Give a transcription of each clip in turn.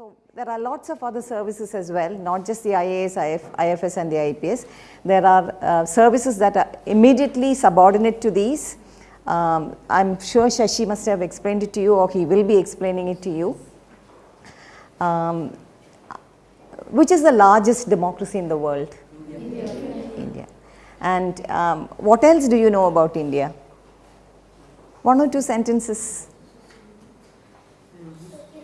So there are lots of other services as well, not just the IAS, IF, IFS and the IPS. There are uh, services that are immediately subordinate to these. Um, I'm sure Shashi must have explained it to you or he will be explaining it to you. Um, which is the largest democracy in the world? India. India. And um, what else do you know about India? One or two sentences.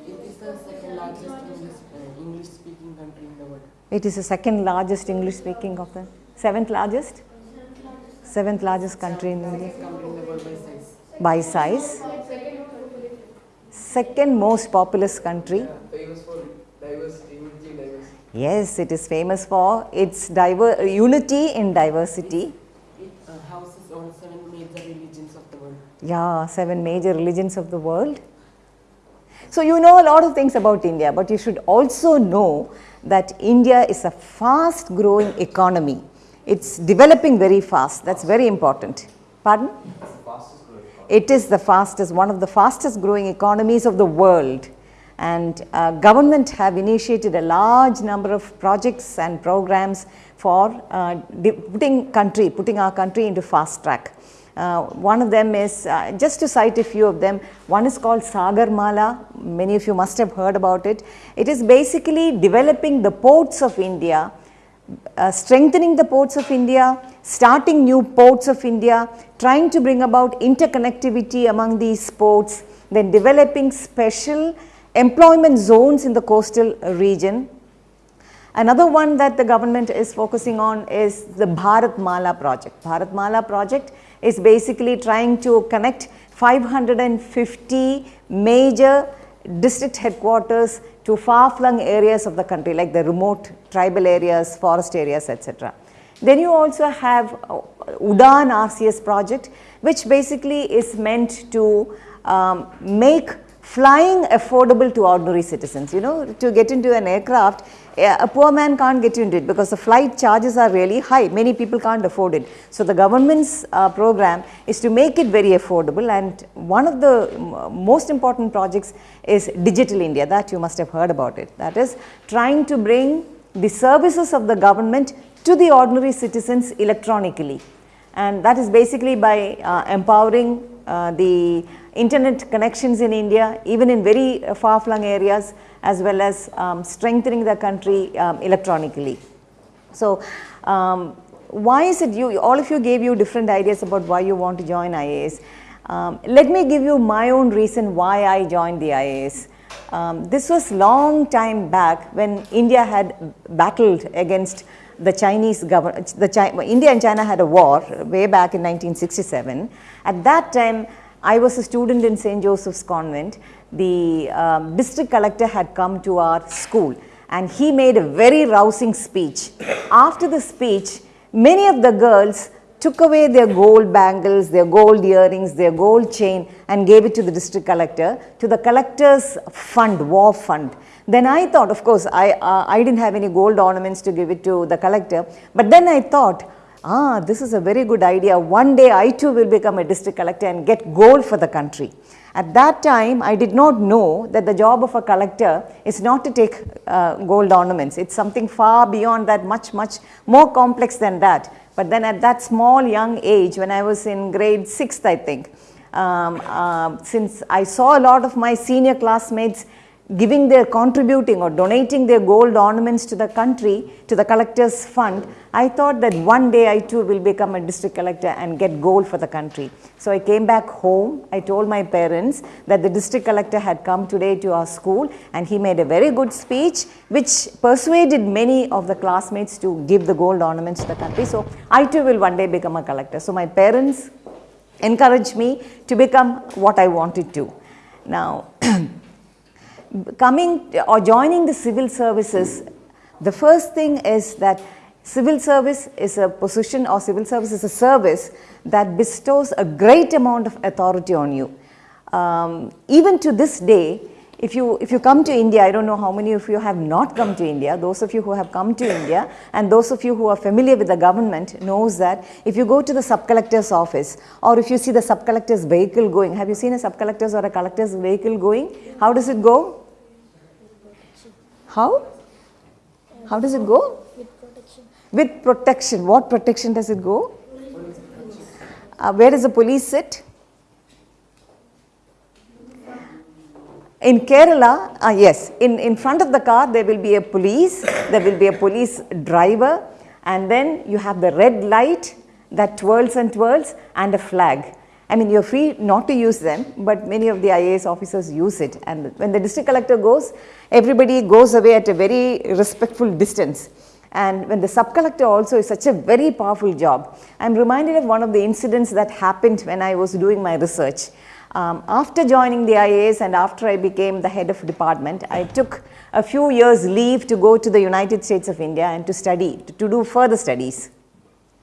It is the second largest English, uh, English speaking country in the world. It is the second largest English speaking of the seventh largest? Seventh largest country in India the world by size. Second most populous country. Famous for diversity, diversity. Yes, it is famous for its diver- unity in diversity. It uh, houses all seven major religions of the world. Yeah, seven major religions of the world. So you know a lot of things about India, but you should also know that India is a fast growing economy. It's developing very fast. That's very important. Pardon? It is the fastest, one of the fastest growing economies of the world. And uh, government have initiated a large number of projects and programs for uh, putting country, putting our country into fast track. Uh, one of them is, uh, just to cite a few of them, one is called Sagarmala. Many of you must have heard about it. It is basically developing the ports of India, uh, strengthening the ports of India, starting new ports of India, trying to bring about interconnectivity among these ports, then developing special employment zones in the coastal region, Another one that the government is focusing on is the Bharat Mala project. Bharat Mala project is basically trying to connect 550 major district headquarters to far-flung areas of the country like the remote tribal areas, forest areas, etc. Then you also have uh, Udan RCS project which basically is meant to um, make flying affordable to ordinary citizens. You know, to get into an aircraft, a poor man can't get into it because the flight charges are really high. Many people can't afford it. So the government's uh, program is to make it very affordable and one of the most important projects is Digital India that you must have heard about it. That is trying to bring the services of the government to the ordinary citizens electronically and that is basically by uh, empowering uh, the internet connections in India even in very uh, far flung areas as well as um, strengthening the country um, electronically. So, um, why is it you all of you gave you different ideas about why you want to join IAS. Um, let me give you my own reason why I joined the IAS. Um, this was long time back when India had battled against the Chinese government, the Chi India and China had a war way back in 1967. At that time, I was a student in St. Joseph's Convent. The um, district collector had come to our school and he made a very rousing speech. After the speech, many of the girls took away their gold bangles, their gold earrings, their gold chain and gave it to the district collector, to the collector's fund, war fund. Then I thought, of course, I, uh, I didn't have any gold ornaments to give it to the collector, but then I thought, ah, this is a very good idea. One day I too will become a district collector and get gold for the country. At that time, I did not know that the job of a collector is not to take uh, gold ornaments. It's something far beyond that, much, much more complex than that. But then at that small young age, when I was in grade 6th, I think, um, uh, since I saw a lot of my senior classmates giving their contributing or donating their gold ornaments to the country, to the collector's fund, I thought that one day I too will become a district collector and get gold for the country. So I came back home, I told my parents that the district collector had come today to our school and he made a very good speech which persuaded many of the classmates to give the gold ornaments to the country. So I too will one day become a collector. So my parents encouraged me to become what I wanted to. Now, coming or joining the civil services, the first thing is that civil service is a position or civil service is a service that bestows a great amount of authority on you. Um, even to this day, if you, if you come to India, I don't know how many of you have not come to India, those of you who have come to India and those of you who are familiar with the government knows that if you go to the sub-collector's office or if you see the sub-collector's vehicle going, have you seen a sub-collector's or a collector's vehicle going? How does it go? How? How does it go? With protection. With protection. What protection does it go? Uh, where does the police sit? In Kerala, uh, yes, in, in front of the car there will be a police, there will be a police driver and then you have the red light that twirls and twirls and a flag. I mean you are free not to use them but many of the IAS officers use it and when the district collector goes everybody goes away at a very respectful distance and when the sub collector also is such a very powerful job. I am reminded of one of the incidents that happened when I was doing my research. Um, after joining the IAS and after I became the head of department, I took a few years leave to go to the United States of India and to study, to, to do further studies.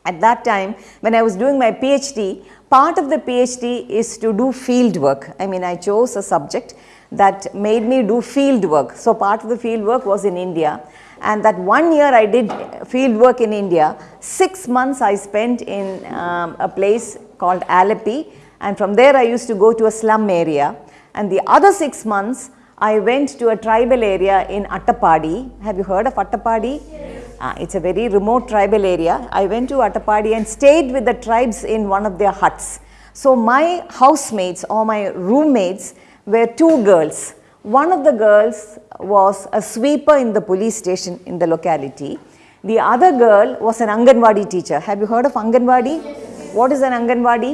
At that time, when I was doing my PhD, part of the PhD is to do field work. I mean, I chose a subject that made me do field work. So, part of the field work was in India and that one year I did field work in India. Six months I spent in um, a place called Alleppey and from there I used to go to a slum area and the other 6 months I went to a tribal area in Attapadi. Have you heard of Attapadi? Yes. Uh, it's a very remote tribal area. I went to Attapadi and stayed with the tribes in one of their huts. So my housemates or my roommates were two girls. One of the girls was a sweeper in the police station in the locality. The other girl was an Anganwadi teacher. Have you heard of Anganwadi? Yes. What is an Anganwadi?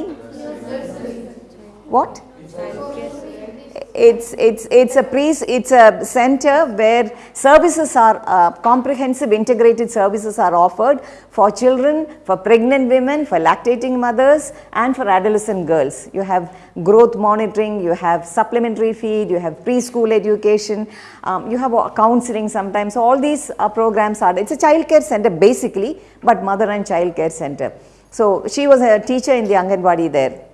What? It's, it's, it's a pre, it's a center where services are, uh, comprehensive integrated services are offered for children, for pregnant women, for lactating mothers and for adolescent girls. You have growth monitoring, you have supplementary feed, you have preschool education, um, you have counseling sometimes. So all these uh, programs are, it's a child care center basically, but mother and child care center. So she was a teacher in the Anganwadi there.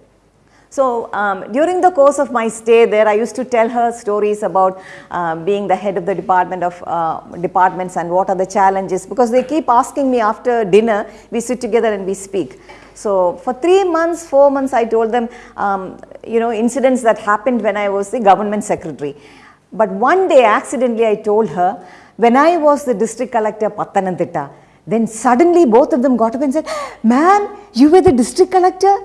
So, um, during the course of my stay there, I used to tell her stories about uh, being the head of the department of uh, departments and what are the challenges because they keep asking me after dinner, we sit together and we speak. So, for 3 months, 4 months I told them, um, you know, incidents that happened when I was the government secretary. But one day accidentally I told her, when I was the district collector Pathanamthitta, then suddenly both of them got up and said, ma'am, you were the district collector?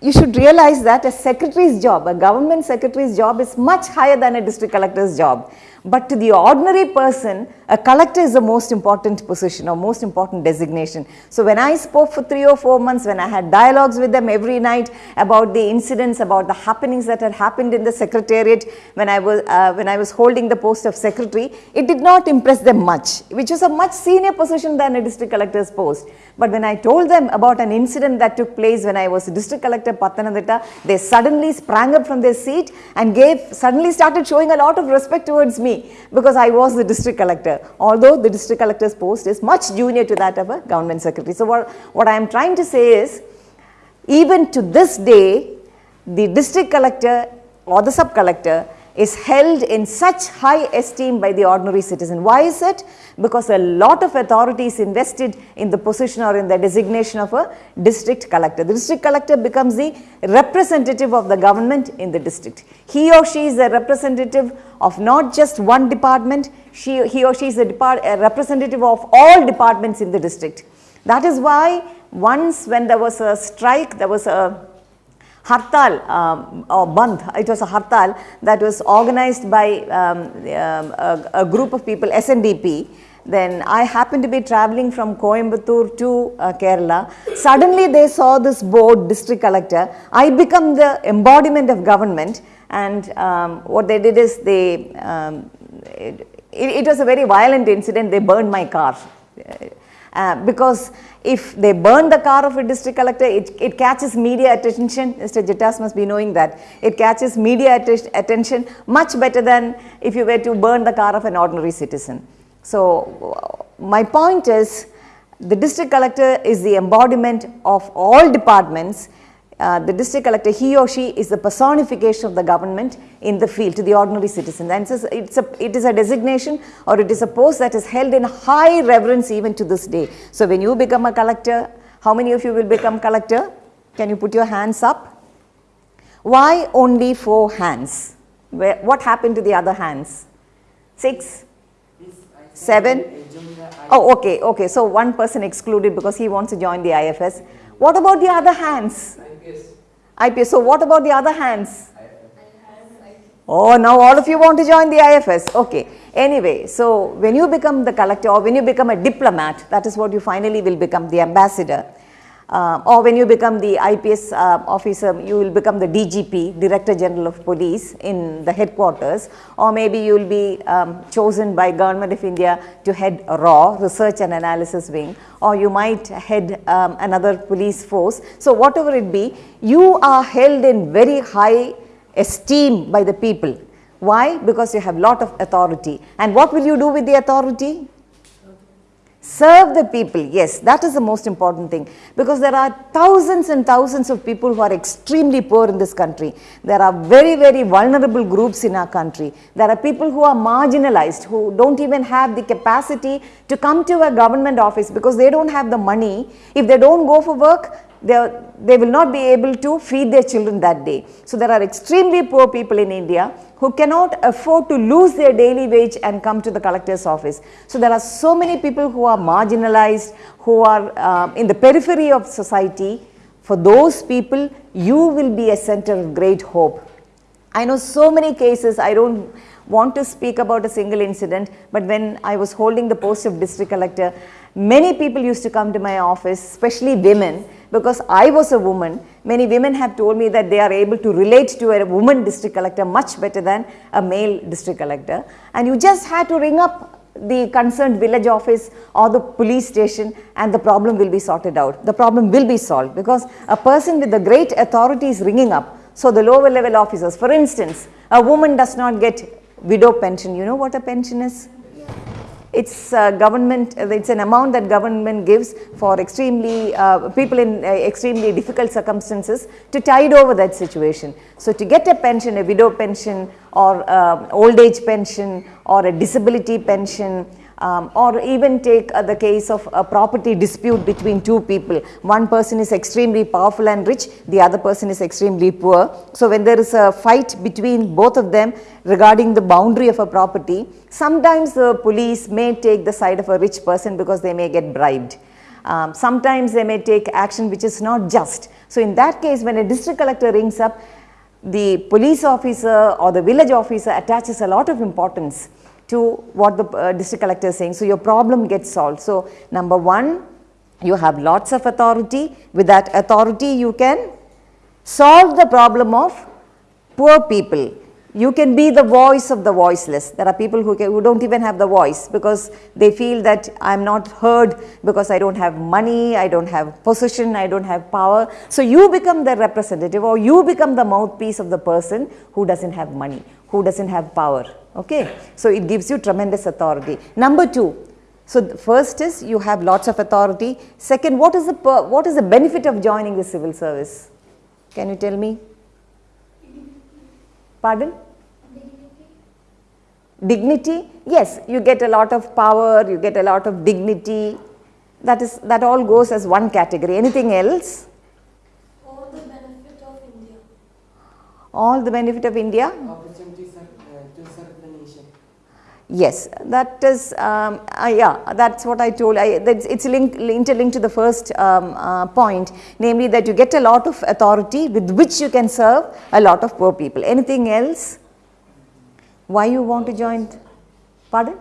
You should realize that a secretary's job, a government secretary's job is much higher than a district collector's job. But to the ordinary person, a collector is the most important position or most important designation. So when I spoke for three or four months, when I had dialogues with them every night about the incidents, about the happenings that had happened in the secretariat when I was, uh, when I was holding the post of secretary, it did not impress them much, which was a much senior position than a district collector's post. But when I told them about an incident that took place when I was district collector Pathanamthitta, they suddenly sprang up from their seat and gave, suddenly started showing a lot of respect towards me because I was the district collector, although the district collector's post is much junior to that of a government secretary. So, what, what I am trying to say is, even to this day, the district collector or the sub collector is held in such high esteem by the ordinary citizen. Why is it? Because a lot of authority is invested in the position or in the designation of a district collector. The district collector becomes the representative of the government in the district. He or she is a representative of not just one department, she, he or she is a, a representative of all departments in the district. That is why once when there was a strike, there was a hartal um, or bandh, it was a hartal that was organized by um, um a, a, group of people, SNDP. Then I happened to be traveling from Coimbatore to uh, Kerala. Suddenly they saw this board, district collector. I become the embodiment of government and um, what they did is they, um, it, it, was a very violent incident, they burned my car. Uh, because if they burn the car of a district collector, it, it catches media attention. Mr. Jittas must be knowing that. It catches media attention much better than if you were to burn the car of an ordinary citizen. So, my point is the district collector is the embodiment of all departments uh, the district collector, he or she is the personification of the government in the field to the ordinary citizen. And it's a, it's a, it is a designation or it is a post that is held in high reverence even to this day. So when you become a collector, how many of you will become collector? Can you put your hands up? Why only four hands? Where, what happened to the other hands? Six? Seven? Oh, okay, okay. So one person excluded because he wants to join the IFS. What about the other hands? IPS. So what about the other hands? Oh, now all of you want to join the IFS. Okay. Anyway, so when you become the collector or when you become a diplomat, that is what you finally will become, the ambassador. Uh, or when you become the IPS uh, officer, you will become the DGP, Director General of Police in the headquarters. Or maybe you will be um, chosen by Government of India to head RAW, Research and Analysis Wing. Or you might head um, another police force. So whatever it be, you are held in very high esteem by the people. Why? Because you have lot of authority. And what will you do with the authority? Serve the people, yes, that is the most important thing because there are thousands and thousands of people who are extremely poor in this country. There are very, very vulnerable groups in our country. There are people who are marginalized, who don't even have the capacity to come to a government office because they don't have the money. If they don't go for work, they, they will not be able to feed their children that day. So there are extremely poor people in India who cannot afford to lose their daily wage and come to the collector's office. So there are so many people who are marginalized, who are uh, in the periphery of society. For those people, you will be a center of great hope. I know so many cases, I don't want to speak about a single incident, but when I was holding the post of district collector, many people used to come to my office, especially women, because I was a woman. Many women have told me that they are able to relate to a woman district collector much better than a male district collector. And you just had to ring up the concerned village office or the police station and the problem will be sorted out. The problem will be solved because a person with the great authority is ringing up. So the lower level officers, for instance, a woman does not get widow pension. You know what a pension is? It's uh, government, it's an amount that government gives for extremely, uh, people in uh, extremely difficult circumstances to tide over that situation. So to get a pension, a widow pension or uh, old age pension or a disability pension um, or even take uh, the case of a property dispute between two people. One person is extremely powerful and rich, the other person is extremely poor. So when there is a fight between both of them regarding the boundary of a property, sometimes the police may take the side of a rich person because they may get bribed. Um, sometimes they may take action which is not just. So in that case, when a district collector rings up, the police officer or the village officer attaches a lot of importance to what the uh, district collector is saying. So your problem gets solved. So number one, you have lots of authority. With that authority, you can solve the problem of poor people. You can be the voice of the voiceless. There are people who, can, who don't even have the voice because they feel that I am not heard because I don't have money, I don't have position, I don't have power. So you become the representative or you become the mouthpiece of the person who doesn't have money, who doesn't have power. Okay, so it gives you tremendous authority. Number two, so the first is you have lots of authority. Second, what is the what is the benefit of joining the civil service? Can you tell me? Pardon? Dignity. Yes, you get a lot of power, you get a lot of dignity. That is that all goes as one category. Anything else? All the benefit of India. All the benefit of India? opportunities Yes, that is, um, uh, yeah, that's what I told. I, it's link, interlinked to the first um, uh, point, namely that you get a lot of authority with which you can serve a lot of poor people. Anything else? Why you want to join? Pardon?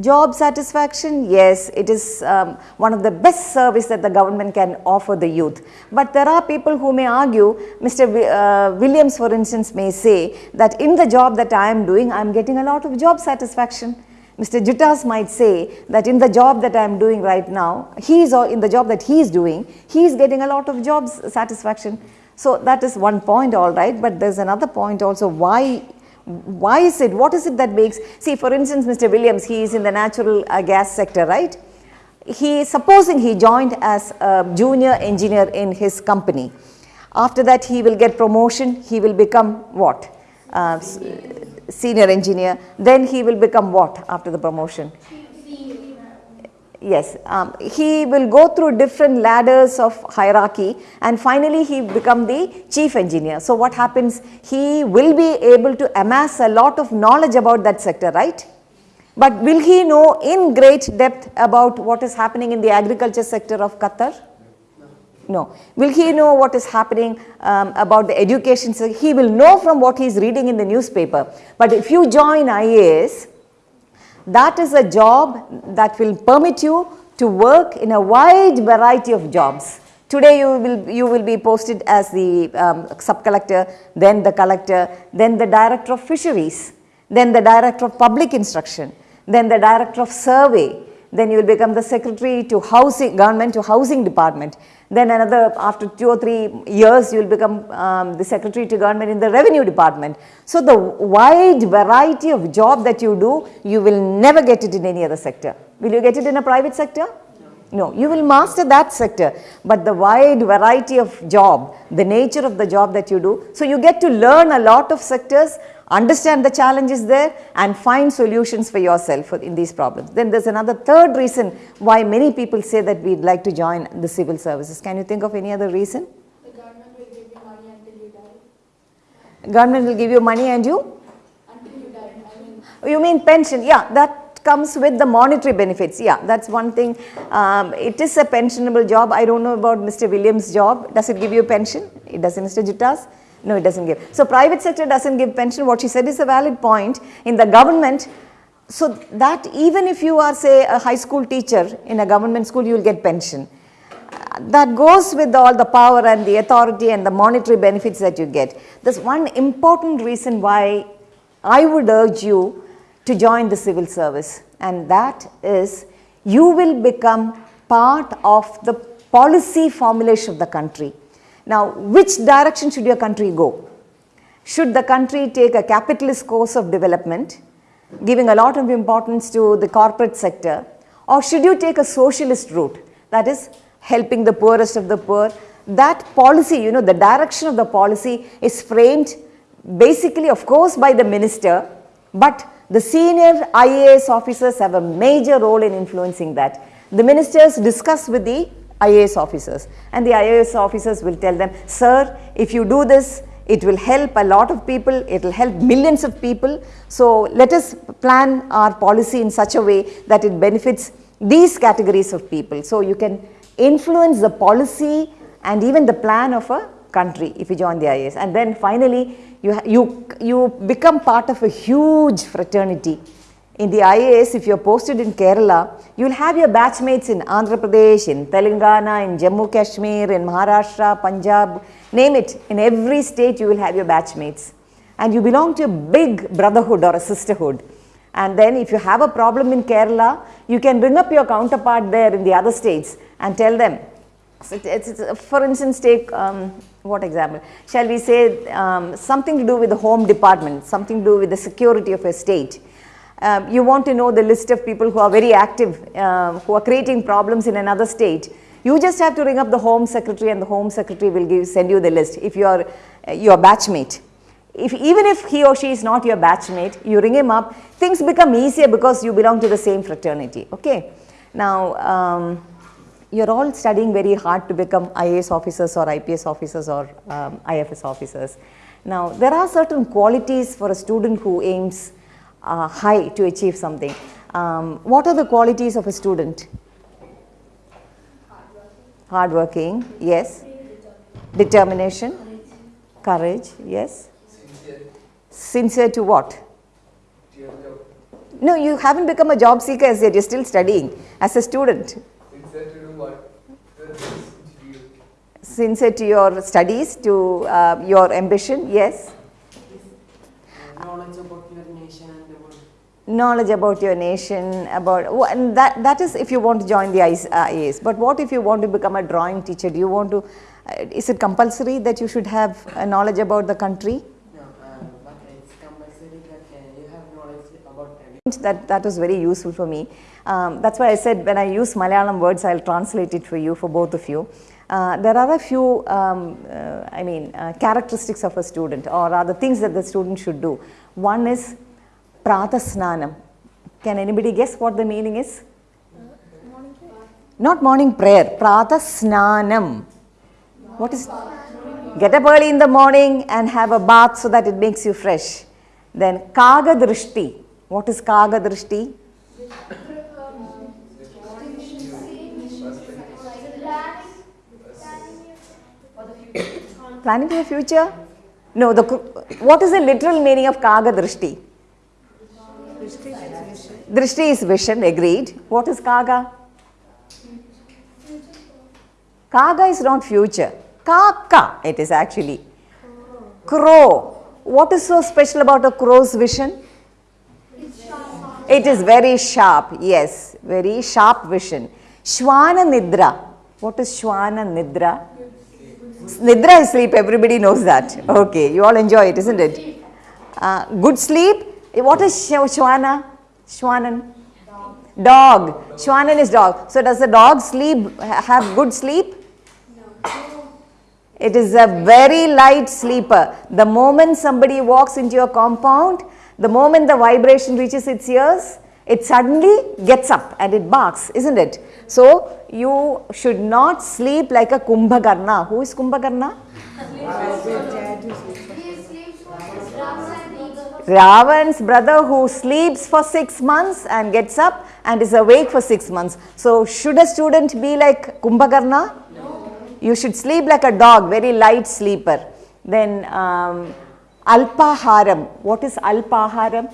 Job satisfaction. Yes, it is um, one of the best service that the government can offer the youth. But there are people who may argue, Mr. Wi- uh, Williams for instance may say that in the job that I am doing, I am getting a lot of job satisfaction. Mr. Jutas might say that in the job that I am doing right now, he is, in the job that he is doing, he is getting a lot of job satisfaction. So that is one point all right, but there's another point also why why is it what is it that makes see for instance mr williams he is in the natural uh, gas sector right? He supposing he joined as a junior engineer in his company. After that he will get promotion he will become what? Uh, senior engineer. Then he will become what after the promotion Yes, um, he will go through different ladders of hierarchy and finally he become the chief engineer. So what happens? He will be able to amass a lot of knowledge about that sector, right? But will he know in great depth about what is happening in the agriculture sector of Qatar? No. Will he know what is happening um, about the education? sector? He will know from what he is reading in the newspaper. But if you join IAS, that is a job that will permit you to work in a wide variety of jobs. Today you will, you will be posted as the um, sub-collector, then the collector, then the director of fisheries, then the director of public instruction, then the director of survey, then you will become the secretary to housing, government to housing department. Then another, after two or three years, you will become um, the secretary to government in the revenue department. So the wide variety of job that you do, you will never get it in any other sector. Will you get it in a private sector? No, you will master that sector, but the wide variety of job, the nature of the job that you do. So you get to learn a lot of sectors, understand the challenges there and find solutions for yourself in these problems. Then there's another third reason why many people say that we'd like to join the civil services. Can you think of any other reason? The government will give you money until you die. Government will give you money and you? Until you die. I mean, You mean pension? Yeah, that comes with the monetary benefits. Yeah, that's one thing. Um, it is a pensionable job. I don't know about Mr. Williams' job. Does it give you a pension? It doesn't, Mr. Juttas? No, it doesn't give. So private sector doesn't give pension. What she said is a valid point. In the government, so that even if you are say a high school teacher in a government school, you will get pension. That goes with all the power and the authority and the monetary benefits that you get. There's one important reason why I would urge you to join the civil service and that is you will become part of the policy formulation of the country. Now, which direction should your country go? Should the country take a capitalist course of development, giving a lot of importance to the corporate sector, or should you take a socialist route, that is helping the poorest of the poor? That policy, you know, the direction of the policy is framed basically, of course, by the minister, but the senior IAS officers have a major role in influencing that. The ministers discuss with the IAS officers and the IAS officers will tell them, sir, if you do this, it will help a lot of people, it will help millions of people. So let us plan our policy in such a way that it benefits these categories of people. So you can influence the policy and even the plan of a country if you join the IAS. And then finally, you, you, you become part of a huge fraternity. In the IAS, if you're posted in Kerala, you'll have your batchmates in Andhra Pradesh, in Telangana, in Jammu Kashmir, in Maharashtra, Punjab, name it. In every state, you will have your batchmates. And you belong to a big brotherhood or a sisterhood. And then if you have a problem in Kerala, you can bring up your counterpart there in the other states and tell them, so it's, it's- for instance, take um, what example? Shall we say um, something to do with the home department, something to do with the security of a state. Um, you want to know the list of people who are very active, uh, who are creating problems in another state. You just have to ring up the home secretary and the home secretary will give, send you the list if you are uh, your batchmate. If, even if he or she is not your batchmate, you ring him up, things become easier because you belong to the same fraternity. Okay. Now, um, you're all studying very hard to become IAS officers or IPS officers or um, IFS officers. Now, there are certain qualities for a student who aims uh, high to achieve something. Um, what are the qualities of a student? Hardworking, yes. Determination, courage, yes. Sincere Sincere to what? No, you haven't become a job seeker as yet, you're still studying as a student. Sincere to what? Sincere to your studies, to uh, your ambition, yes. knowledge about your nation and about Knowledge about your nation, about, and that, that is if you want to join the IS- uh, IAS. But what if you want to become a drawing teacher? Do you want to, uh, is it compulsory that you should have a knowledge about the country? no, uh, but it's compulsory that uh, you have knowledge about everything. that that was very useful for me. Um, that's why I said when I use Malayalam words, I'll translate it for you, for both of you. Uh, there are a few, um, uh, I mean, uh, characteristics of a student, or rather things that the student should do. One is pratasnanam. Can anybody guess what the meaning is? morning Not morning prayer, Prata Snanam. What is Get up early in the morning and have a bath so that it makes you fresh. Then Kaga Drishti. What is Kaga Drishti? Planning for the future? No, the, what is the literal meaning of Kaga Drishti? Is vision, agreed. What is Kaga? Kaga is not future. Kaka it is actually. Crow. What is so special about a crow's vision? It is very sharp, yes, very sharp vision. Shwana Nidra. What is Shwana Nidra? Nidra is sleep, everybody knows that. Okay, you all enjoy it, isn't it? Uh, good sleep. Eh, what is Sh- Shwana? Shwanan? Dog. Shwanan is dog. So, does the dog sleep, have good sleep? No. It is a very light sleeper. The moment somebody walks into your compound, the moment the vibration reaches its ears, it suddenly gets up and it barks, isn't it? So, you should not sleep like a Kumbhakarna. Who is Kumbhakarna? Ravan's brother who sleeps for six months and gets up and is awake for six months. So, should a student be like Kumbhakarna? No. You should sleep like a dog, very light sleeper. Then um, Alpaharam. What is Alpaharam?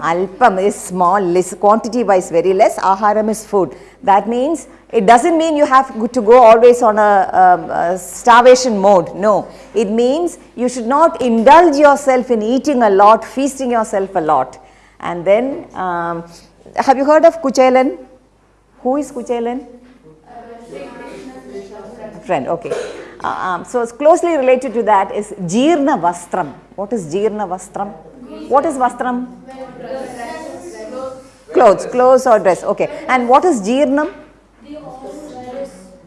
Alpam is small, less, quantity wise very less, aharam is food. That means it doesn't mean you have to go always on a, um, a starvation mode. No, it means you should not indulge yourself in eating a lot, feasting yourself a lot. And then, um, have you heard of Kuchelan? Who is Kuchelan? Friend, okay. Uh, um, so, it's closely related to that is Jirna Vastram. What is Jirna Vastram? What is Vastram? Clothes, clothes or dress. Okay. And what is Jirnam?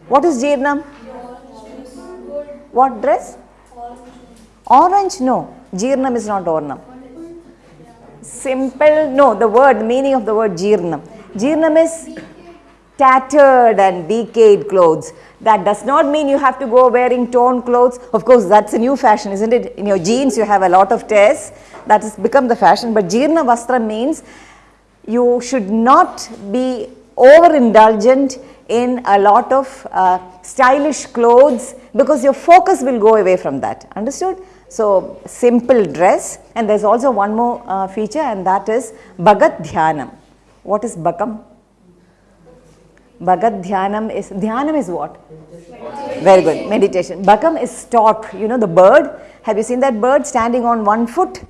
What is Jirnam? What dress? Orange? No. Jirnam is not Ornam. Simple, no, the word, meaning of the word Jirnam. Jirnam is tattered and decayed clothes. That does not mean you have to go wearing torn clothes. Of course, that's a new fashion, isn't it? In your jeans, you have a lot of tears. That has become the fashion. But Jirna Vastra means you should not be overindulgent in a lot of uh, stylish clothes because your focus will go away from that. Understood? So, simple dress and there is also one more uh, feature and that is Bhagat Dhyanam. What is Bhakam? Bhagat Dhyanam is, Dhyanam is what? Very good, meditation. Bhakam is stork, you know the bird. Have you seen that bird standing on one foot?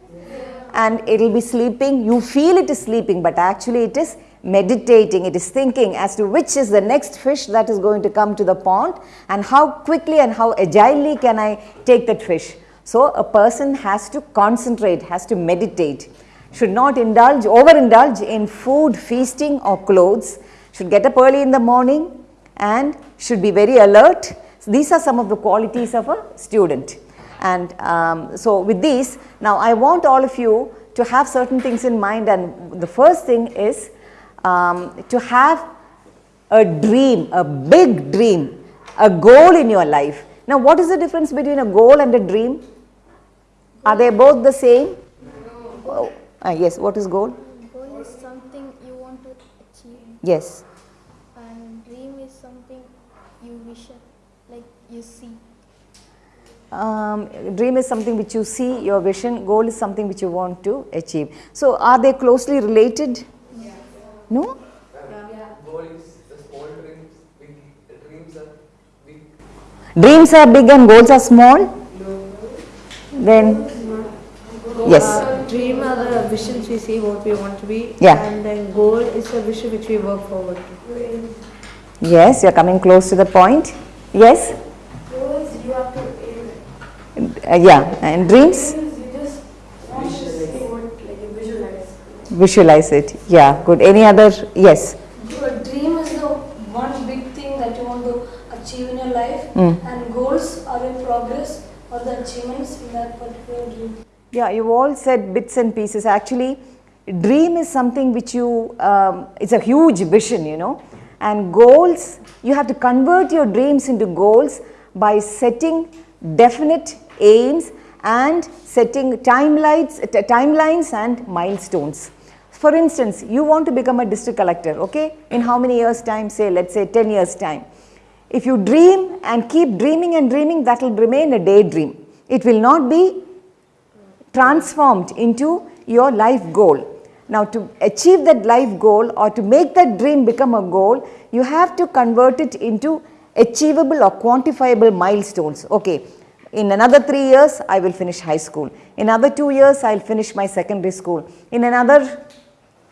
And it will be sleeping. You feel it is sleeping, but actually it is meditating, it is thinking as to which is the next fish that is going to come to the pond and how quickly and how agilely can I take that fish. So, a person has to concentrate, has to meditate, should not indulge, overindulge in food, feasting or clothes, should get up early in the morning and should be very alert. So, these are some of the qualities of a student. And um, so, with these, now I want all of you to have certain things in mind and the first thing is um, to have a dream, a big dream, a goal in your life. Now, what is the difference between a goal and a dream? Are they both the same? Oh, ah, yes, what is goal? Goal is something you want to achieve, Yes. and dream is something you wish, like you see. Um, dream is something which you see, your vision, goal is something which you want to achieve. So, are they closely related? No? Goal is small dreams, big dreams are big. Dreams are big and goals are small? Then, yes. Uh, dream are the visions we see what we want to be. Yeah. And then goal is the vision which we work forward to. Yes, you are coming close to the point. Yes? Goals you have to aim Uh, yeah, and dreams? at. You just want to see what like you visualize. Visualize it. Yeah, good. Any other? Yes. Your dream is the one big thing that you want to achieve in your life, Mm. and goals are in progress or the achievements in that particular dream. Yeah, you all said bits and pieces. Actually, dream is something which you, um, it's a huge vision, you know. And goals, you have to convert your dreams into goals by setting definite aims and setting timelines, timelines and milestones. For instance, you want to become a district collector, okay? In how many years time, say, let's say 10 years time. If you dream and keep dreaming and dreaming, that will remain a daydream. It will not be transformed into your life goal. Now to achieve that life goal or to make that dream become a goal, you have to convert it into achievable or quantifiable milestones. Okay, in another three years, I will finish high school. In another two years, I will finish my secondary school. In another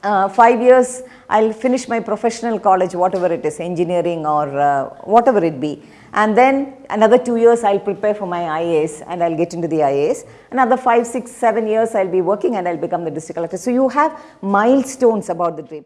uh, five years, I will finish my professional college, whatever it is, engineering or uh, whatever it be. And then another two years, I will prepare for my IAS and I will get into the IAS. Another five, six, seven years, I will be working and I will become the district collector. So you have milestones about the dream.